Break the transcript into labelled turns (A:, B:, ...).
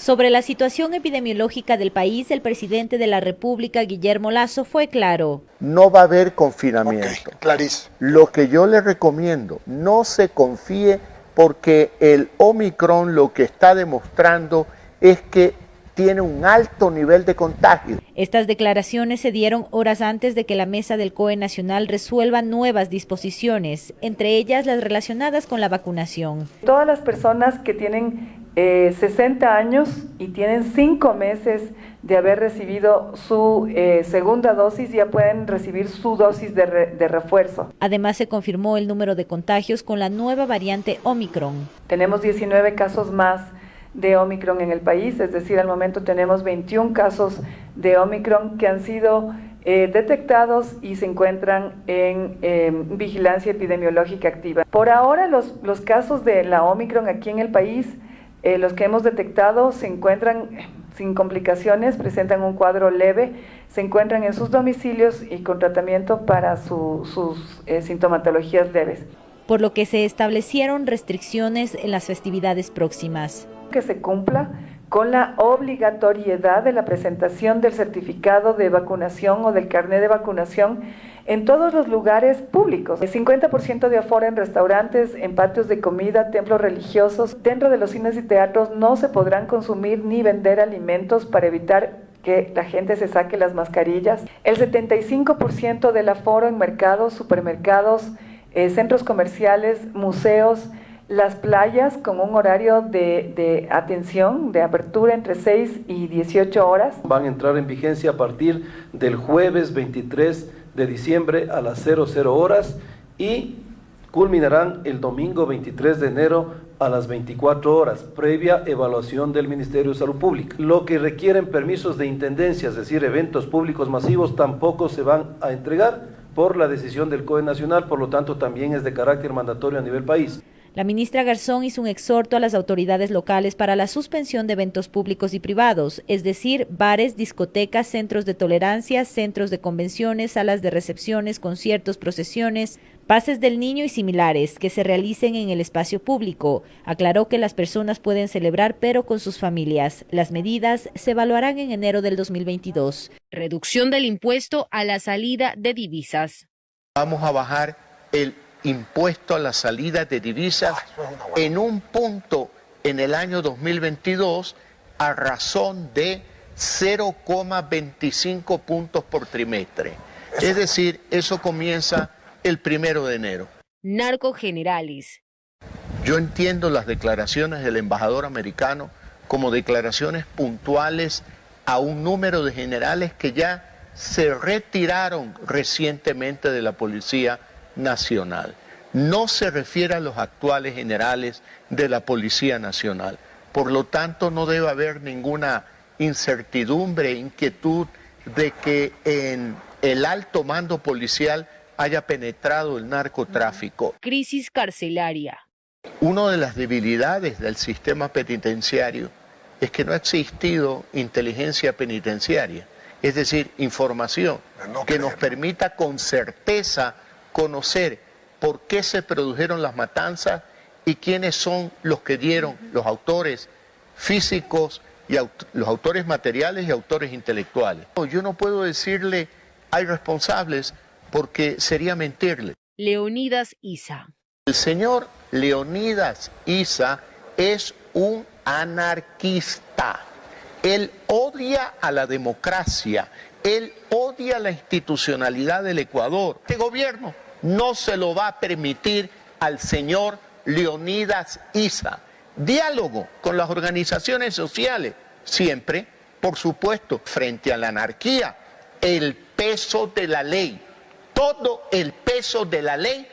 A: Sobre la situación epidemiológica del país, el presidente de la República, Guillermo Lazo, fue claro.
B: No va a haber confinamiento.
C: Okay,
B: Lo que yo le recomiendo, no se confíe porque el Omicron lo que está demostrando es que tiene un alto nivel de contagio.
A: Estas declaraciones se dieron horas antes de que la mesa del COE Nacional resuelva nuevas disposiciones, entre ellas las relacionadas con la vacunación.
D: Todas las personas que tienen 60 eh, años y tienen 5 meses de haber recibido su eh, segunda dosis, ya pueden recibir su dosis de, de refuerzo.
A: Además, se confirmó el número de contagios con la nueva variante Omicron.
D: Tenemos 19 casos más de Omicron en el país, es decir, al momento tenemos 21 casos de Omicron que han sido eh, detectados y se encuentran en em, vigilancia epidemiológica activa. Por ahora los, los casos de la Omicron aquí en el país eh, los que hemos detectado se encuentran sin complicaciones, presentan un cuadro leve, se encuentran en sus domicilios y con tratamiento para sus eh, sintomatologías leves.
A: Por lo que se establecieron restricciones en las festividades próximas.
D: Que se cumpla con la obligatoriedad de la presentación del certificado de vacunación o del carnet de vacunación en todos los lugares públicos. El 50% de aforo en restaurantes, en patios de comida, templos religiosos. Dentro de los cines y teatros no se podrán consumir ni vender alimentos para evitar que la gente se saque las mascarillas. El 75% del aforo en mercados, supermercados, eh, centros comerciales, museos, las playas con un horario de, atención, de apertura entre 6 y 18 horas.
E: Van a entrar en vigencia a partir del jueves 23 de diciembre a las 00 horas y culminarán el domingo 23 de enero a las 24 horas, previa evaluación del Ministerio de Salud Pública. Lo que requieren permisos de intendencia, es decir, eventos públicos masivos, tampoco se van a entregar por la decisión del COE Nacional, por lo tanto también es de carácter mandatorio a nivel país.
A: La ministra Garzón hizo un exhorto a las autoridades locales para la suspensión de eventos públicos y privados, es decir, bares, discotecas, centros de tolerancia, centros de convenciones, salas de recepciones, conciertos, procesiones, pases del niño y similares que se realicen en el espacio público. Aclaró que las personas pueden celebrar pero con sus familias. Las medidas se evaluarán en enero del 2022. Reducción del impuesto a la salida de divisas.
B: Vamos a bajar el impuesto a la salida de divisas en un punto en el año 2022 a razón de 0,25 puntos por trimestre. Es decir, eso comienza el primero de enero.
A: Narco Generalis.
B: Yo entiendo las declaraciones del embajador americano como declaraciones puntuales a un número de generales que ya se retiraron recientemente de la policía nacional. No se refiere a los actuales generales de la Policía Nacional. Por lo tanto, no debe haber ninguna incertidumbre, inquietud de que en el alto mando policial haya penetrado el narcotráfico.
A: Crisis carcelaria.
B: Una de las debilidades del sistema penitenciario es que no ha existido inteligencia penitenciaria, es decir, información que nos permita con certeza conocer por qué se produjeron las matanzas y quiénes son los que dieron, los autores físicos y los autores materiales y autores intelectuales. Yo no puedo decirle hay responsables porque sería mentirle.
A: Leonidas Isa.
B: El señor Leonidas Isa es un anarquista. Él odia a la democracia, él odia la institucionalidad del Ecuador. Este gobierno no se lo va a permitir al señor Leonidas Isa. Diálogo con las organizaciones sociales, siempre, por supuesto, frente a la anarquía, el peso de la ley, todo el peso de la ley